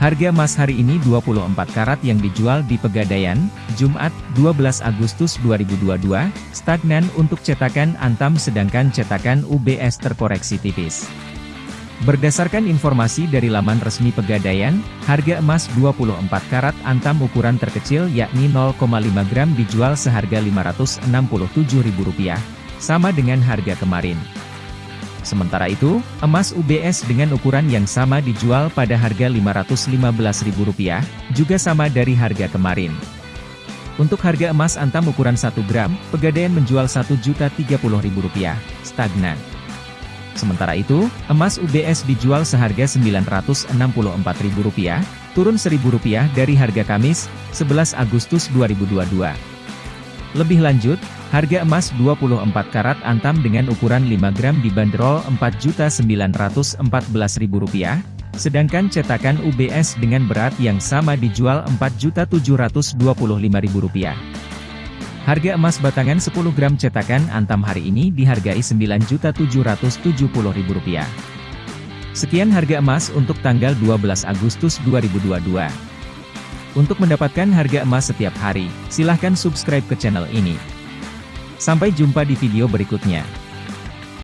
Harga emas hari ini 24 karat yang dijual di Pegadaian, Jumat, 12 Agustus 2022, stagnan untuk cetakan Antam sedangkan cetakan UBS terkoreksi tipis. Berdasarkan informasi dari laman resmi Pegadaian, harga emas 24 karat Antam ukuran terkecil yakni 0,5 gram dijual seharga Rp567.000, sama dengan harga kemarin. Sementara itu, emas UBS dengan ukuran yang sama dijual pada harga Rp515.000, juga sama dari harga kemarin. Untuk harga emas antam ukuran 1 gram, Pegadaian menjual Rp1.030.000, stagnan. Sementara itu, emas UBS dijual seharga Rp964.000, turun Rp1.000 dari harga Kamis, 11 Agustus 2022. Lebih lanjut, Harga emas 24 karat antam dengan ukuran 5 gram dibanderol Rp4.914.000, sedangkan cetakan UBS dengan berat yang sama dijual Rp4.725.000. Harga emas batangan 10 gram cetakan antam hari ini dihargai Rp9.770.000. Sekian harga emas untuk tanggal 12 Agustus 2022. Untuk mendapatkan harga emas setiap hari, silahkan subscribe ke channel ini. Sampai jumpa di video berikutnya.